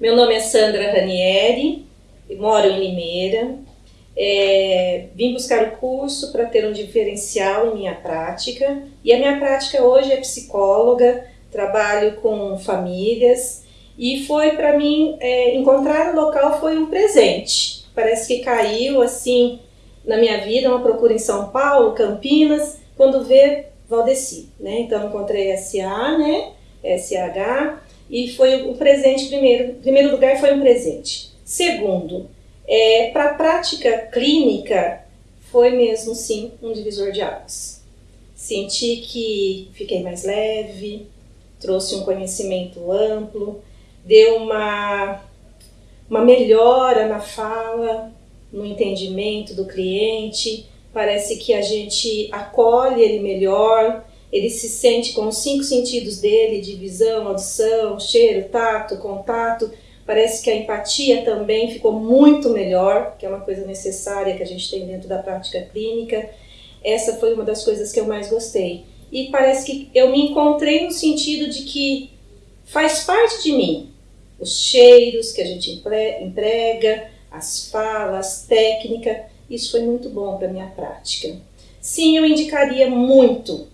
Meu nome é Sandra Ranieri, moro em Limeira. É, vim buscar o curso para ter um diferencial em minha prática e a minha prática hoje é psicóloga, trabalho com famílias e foi para mim é, encontrar o local foi um presente. Parece que caiu assim na minha vida uma procura em São Paulo, Campinas, quando vê Valdeci, né? Então encontrei SA, né? SH e foi o presente primeiro. Primeiro lugar foi um presente. Segundo, é, para a prática clínica foi mesmo sim um divisor de águas. Senti que fiquei mais leve, trouxe um conhecimento amplo, deu uma uma melhora na fala, no entendimento do cliente. Parece que a gente acolhe ele melhor, ele se sente com os cinco sentidos dele, de visão, audição, cheiro, tato, contato. Parece que a empatia também ficou muito melhor, que é uma coisa necessária que a gente tem dentro da prática clínica. Essa foi uma das coisas que eu mais gostei. E parece que eu me encontrei no sentido de que faz parte de mim. Os cheiros que a gente emprega, as falas, técnica, isso foi muito bom para minha prática. Sim, eu indicaria muito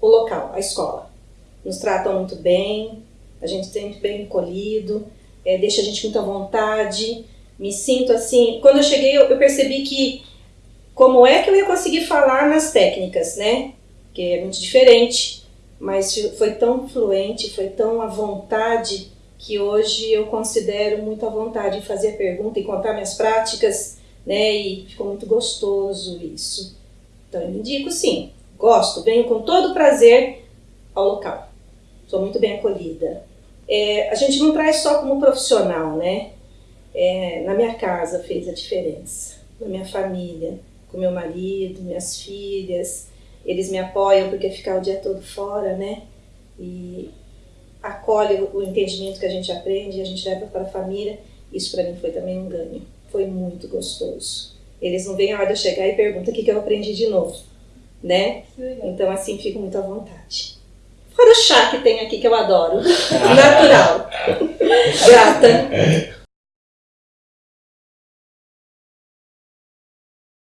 o local, a escola. Nos tratam muito bem, a gente sempre bem acolhido, é, deixa a gente muito à vontade. Me sinto assim. Quando eu cheguei, eu, eu percebi que como é que eu ia conseguir falar nas técnicas, né? Que é muito diferente, mas foi tão fluente, foi tão à vontade que hoje eu considero muito à vontade de fazer pergunta e contar minhas práticas, né? E ficou muito gostoso isso. Então eu indico sim, Gosto, venho com todo prazer ao local. Sou muito bem acolhida. É, a gente não traz só como profissional, né? É, na minha casa fez a diferença. Na minha família, com meu marido, minhas filhas. Eles me apoiam porque ficar o dia todo fora, né? E acolhe o entendimento que a gente aprende e a gente leva para a família. Isso para mim foi também um ganho. Foi muito gostoso. Eles não vêm a hora de eu chegar e perguntam o que, que eu aprendi de novo né? Então, assim, fico muito à vontade. Fora o chá que tem aqui, que eu adoro. Natural. Grata.